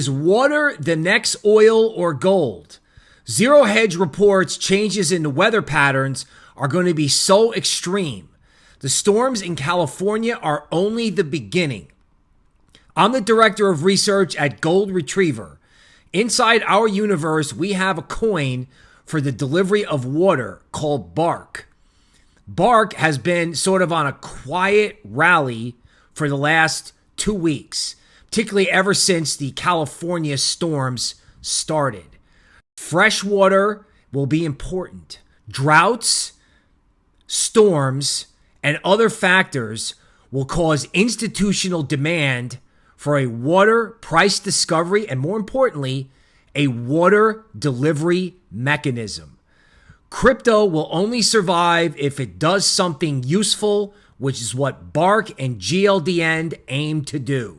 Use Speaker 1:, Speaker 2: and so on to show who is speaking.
Speaker 1: Is water the next oil or gold? Zero Hedge reports changes in the weather patterns are going to be so extreme. The storms in California are only the beginning. I'm the director of research at Gold Retriever. Inside our universe, we have a coin for the delivery of water called Bark. Bark has been sort of on a quiet rally for the last two weeks particularly ever since the California storms started. Fresh water will be important. Droughts, storms, and other factors will cause institutional demand for a water price discovery and, more importantly, a water delivery mechanism. Crypto will only survive if it does something useful, which is what Bark and GLDN aim to do.